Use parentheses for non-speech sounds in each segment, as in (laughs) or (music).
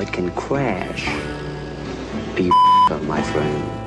it can crash. (laughs) My friend.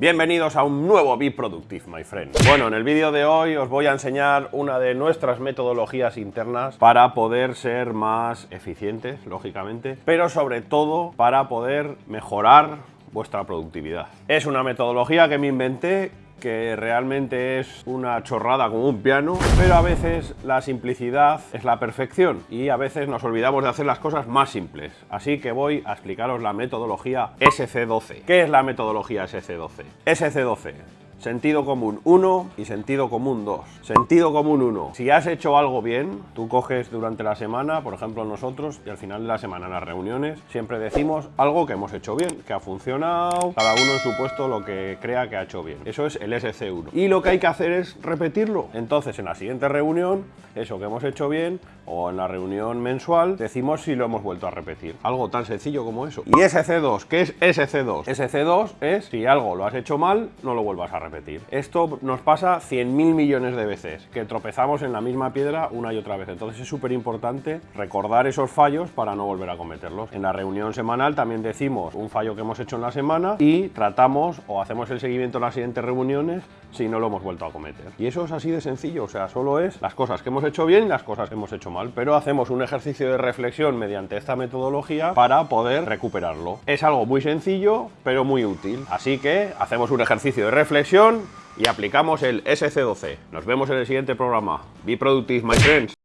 Bienvenidos a un nuevo Be Productive, my friend. Bueno, en el vídeo de hoy os voy a enseñar una de nuestras metodologías internas para poder ser más eficientes, lógicamente, pero sobre todo para poder mejorar vuestra productividad. Es una metodología que me inventé que realmente es una chorrada como un piano, pero a veces la simplicidad es la perfección y a veces nos olvidamos de hacer las cosas más simples. Así que voy a explicaros la metodología SC12. ¿Qué es la metodología SC12? SC12 Sentido común 1 y sentido común 2. Sentido común 1. Si has hecho algo bien, tú coges durante la semana, por ejemplo nosotros, y al final de la semana en las reuniones, siempre decimos algo que hemos hecho bien, que ha funcionado, cada uno en su puesto lo que crea que ha hecho bien. Eso es el SC1. Y lo que hay que hacer es repetirlo. Entonces en la siguiente reunión, eso que hemos hecho bien, o en la reunión mensual, decimos si lo hemos vuelto a repetir. Algo tan sencillo como eso. Y SC2, ¿qué es SC2? SC2 es si algo lo has hecho mal, no lo vuelvas a repetir Esto nos pasa 100.000 millones de veces, que tropezamos en la misma piedra una y otra vez. Entonces es súper importante recordar esos fallos para no volver a cometerlos. En la reunión semanal también decimos un fallo que hemos hecho en la semana y tratamos o hacemos el seguimiento en las siguientes reuniones si no lo hemos vuelto a cometer. Y eso es así de sencillo, o sea, solo es las cosas que hemos hecho bien y las cosas que hemos hecho mal, pero hacemos un ejercicio de reflexión mediante esta metodología para poder recuperarlo. Es algo muy sencillo, pero muy útil. Así que hacemos un ejercicio de reflexión y aplicamos el SC12. Nos vemos en el siguiente programa. Be productive, my friends.